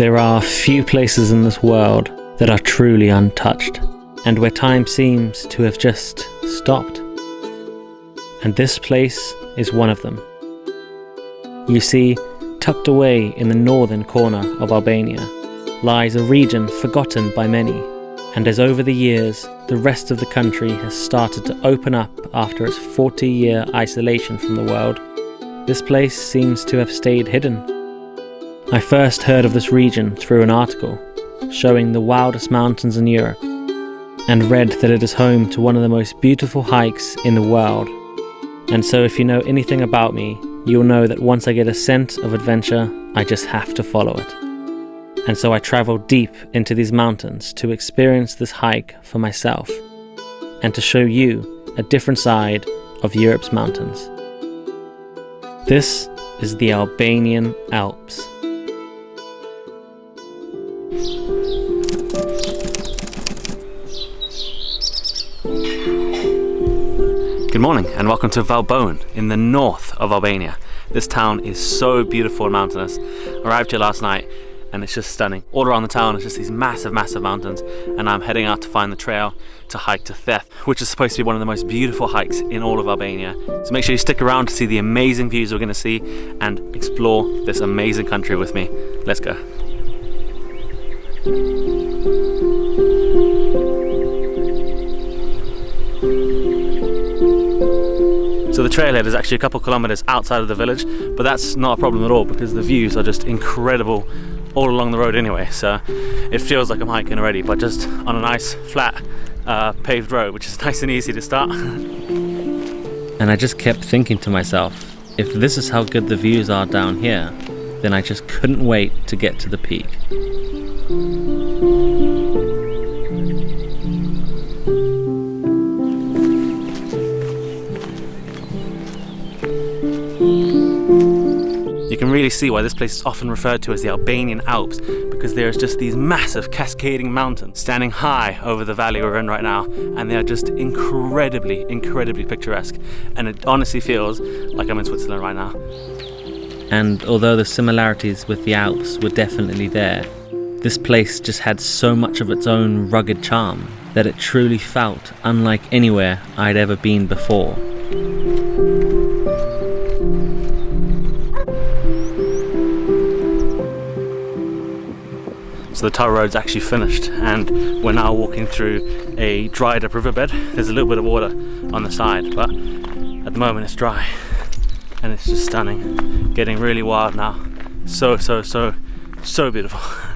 There are few places in this world that are truly untouched, and where time seems to have just stopped. And this place is one of them. You see, tucked away in the northern corner of Albania lies a region forgotten by many, and as over the years the rest of the country has started to open up after its 40 year isolation from the world, this place seems to have stayed hidden. I first heard of this region through an article showing the wildest mountains in Europe, and read that it is home to one of the most beautiful hikes in the world. And so, if you know anything about me, you'll know that once I get a scent of adventure, I just have to follow it. And so I traveled deep into these mountains to experience this hike for myself and to show you a different side of Europe's mountains. This is the Albanian Alps. Good morning and welcome to Valbonën in the north of Albania. This town is so beautiful and mountainous. Arrived here last night and it's just stunning. All around the town is just these massive, massive mountains and I'm heading out to find the trail to hike to Theth, which is supposed to be one of the most beautiful hikes in all of Albania. So make sure you stick around to see the amazing views we're going to see and explore this amazing country with me. Let's go. So the trailhead is actually a couple kilometers outside of the village, but that's not a problem at all because the views are just incredible all along the road anyway. So it feels like I'm hiking already but just on a nice flat uh, paved road which is nice and easy to start. And I just kept thinking to myself if this is how good the views are down here then I just couldn't wait to get to the peak can really see why this place is often referred to as the Albanian Alps because there's just these massive cascading mountains standing high over the valley we're in right now and they are just incredibly, incredibly picturesque and it honestly feels like I'm in Switzerland right now. And although the similarities with the Alps were definitely there, this place just had so much of its own rugged charm that it truly felt unlike anywhere I'd ever been before. So the tar road's actually finished and we're now walking through a dried up riverbed. There's a little bit of water on the side, but at the moment it's dry and it's just stunning. Getting really wild now. So, so, so, so beautiful.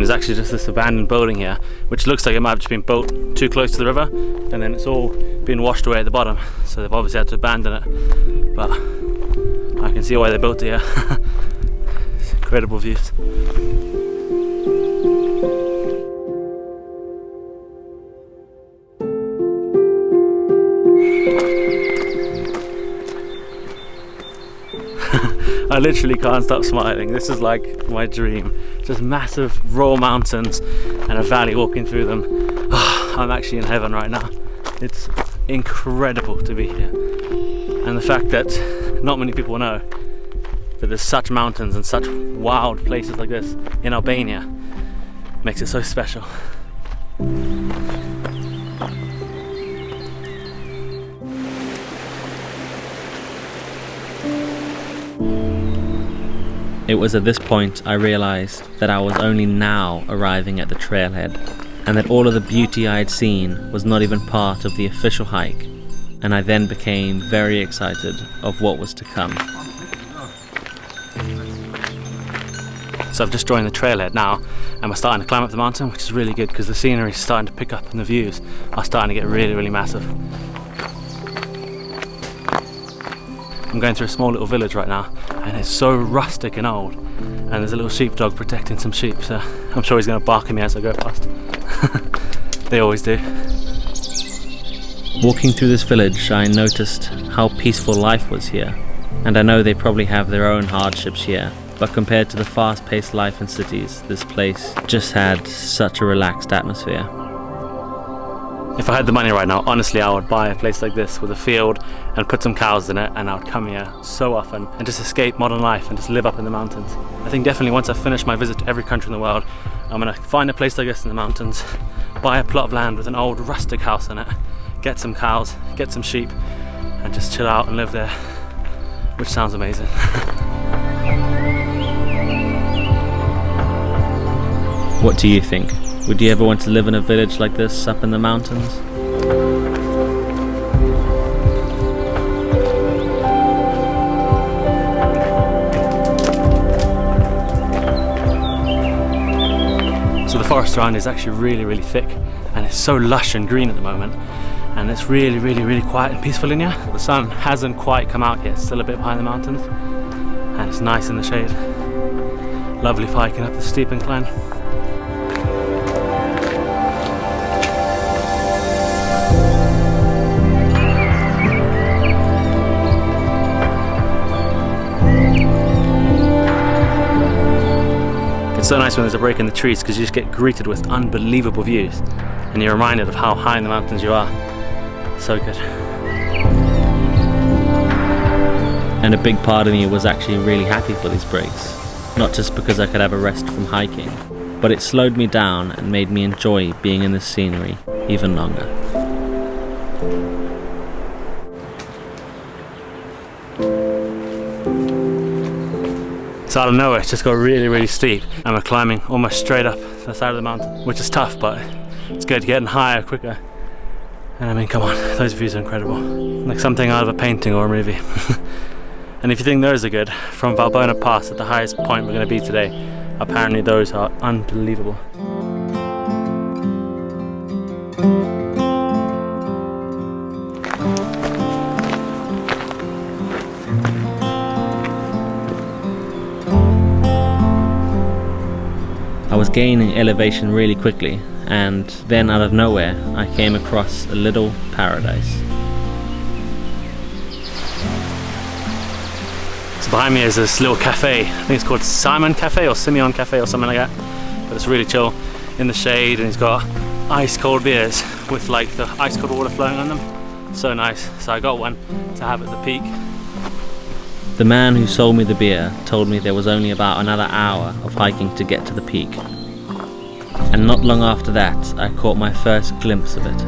There's actually just this abandoned building here, which looks like it might have just been built too close to the river, and then it's all been washed away at the bottom. So they've obviously had to abandon it. But I can see why they built it here. incredible views. I literally can't stop smiling. This is like my dream. Just massive raw mountains and a valley walking through them. Oh, I'm actually in heaven right now. It's incredible to be here. And the fact that not many people know that there's such mountains and such wild places like this in Albania makes it so special. It was at this point I realised that I was only now arriving at the trailhead, and that all of the beauty I had seen was not even part of the official hike, and I then became very excited of what was to come. So I've just joined the trailhead now and we're starting to climb up the mountain which is really good because the scenery is starting to pick up and the views are starting to get really really massive. I'm going through a small little village right now and it's so rustic and old and there's a little sheepdog protecting some sheep so I'm sure he's going to bark at me as I go past. they always do. Walking through this village I noticed how peaceful life was here and I know they probably have their own hardships here but compared to the fast paced life in cities, this place just had such a relaxed atmosphere. If I had the money right now, honestly, I would buy a place like this with a field and put some cows in it, and I would come here so often and just escape modern life and just live up in the mountains. I think definitely once I finish my visit to every country in the world, I'm gonna find a place like this in the mountains, buy a plot of land with an old rustic house in it, get some cows, get some sheep, and just chill out and live there, which sounds amazing. What do you think? Would you ever want to live in a village like this up in the mountains? So the forest around is actually really, really thick and it's so lush and green at the moment. And it's really, really, really quiet and peaceful in here. The sun hasn't quite come out yet, still a bit behind the mountains. And it's nice in the shade. Lovely hiking up the steep incline. It's so nice when there's a break in the trees because you just get greeted with unbelievable views and you're reminded of how high in the mountains you are. So good. And a big part of me was actually really happy for these breaks. Not just because I could have a rest from hiking, but it slowed me down and made me enjoy being in the scenery even longer. Out of nowhere, it's just got really, really steep and we're climbing almost straight up the side of the mountain, which is tough, but it's good, getting higher quicker. And I mean, come on, those views are incredible. Like something out of a painting or a movie. and if you think those are good, from Valbona Pass at the highest point we're gonna be today, apparently those are unbelievable. Gaining elevation really quickly, and then out of nowhere, I came across a little paradise. So behind me is this little cafe. I think it's called Simon Cafe or Simeon Cafe or something like that. But it's really chill in the shade and it's got ice cold beers with like the ice cold water flowing on them. So nice. So I got one to have at the peak. The man who sold me the beer told me there was only about another hour of hiking to get to the peak. And not long after that, I caught my first glimpse of it.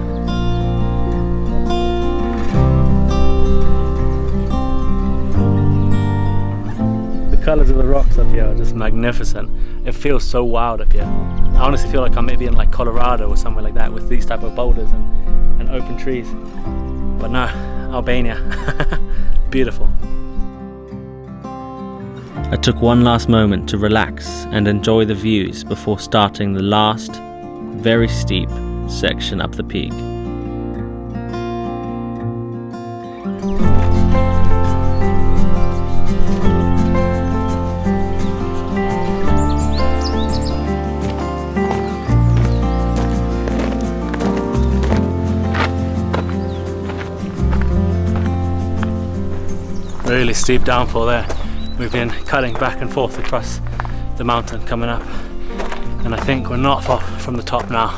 The colours of the rocks up here are just magnificent. It feels so wild up here. I honestly feel like I'm maybe in like Colorado or somewhere like that with these type of boulders and, and open trees. But no, Albania. Beautiful. I took one last moment to relax and enjoy the views before starting the last, very steep section up the peak. Really steep downfall there. We've been cutting back and forth across the mountain coming up and I think we're not far from the top now.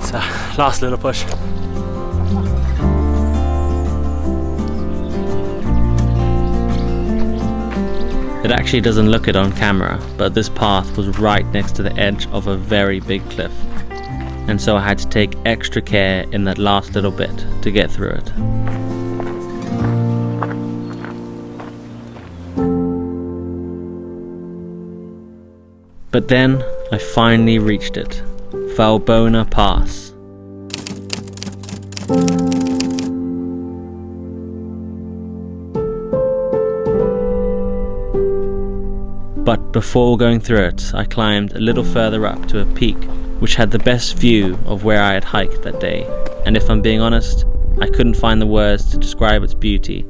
So last little push. It actually doesn't look it on camera, but this path was right next to the edge of a very big cliff. And so I had to take extra care in that last little bit to get through it. But then I finally reached it Valbona Pass. But before going through it, I climbed a little further up to a peak which had the best view of where I had hiked that day. And if I'm being honest, I couldn't find the words to describe its beauty,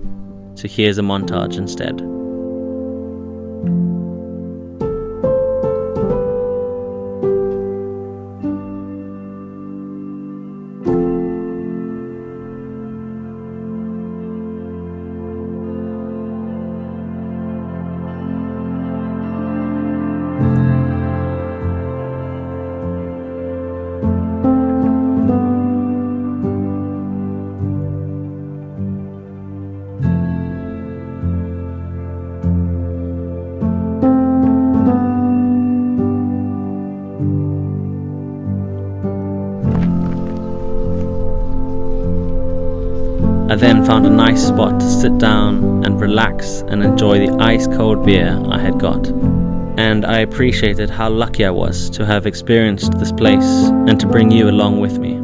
so here's a montage instead. Then found a nice spot to sit down and relax and enjoy the ice cold beer I had got. And I appreciated how lucky I was to have experienced this place and to bring you along with me.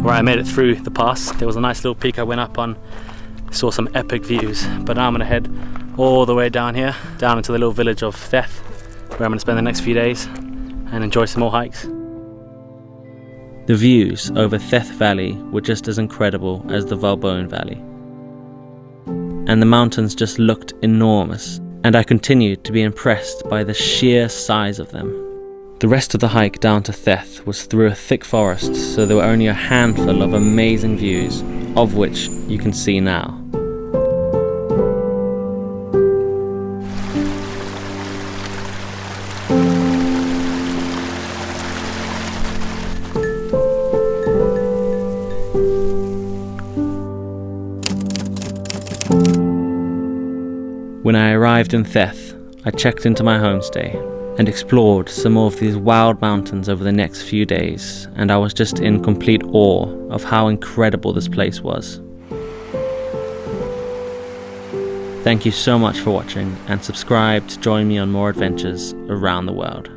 Right, I made it through the pass. There was a nice little peak I went up on, saw some epic views. But now I'm gonna head all the way down here, down into the little village of Theth, where I'm gonna spend the next few days and enjoy some more hikes. The views over Theth Valley were just as incredible as the Valbona Valley. And the mountains just looked enormous, and I continued to be impressed by the sheer size of them. The rest of the hike down to Theth was through a thick forest, so there were only a handful of amazing views, of which you can see now. When I arrived in Theth, I checked into my homestay and explored some more of these wild mountains over the next few days, and I was just in complete awe of how incredible this place was. Thank you so much for watching, and subscribe to join me on more adventures around the world.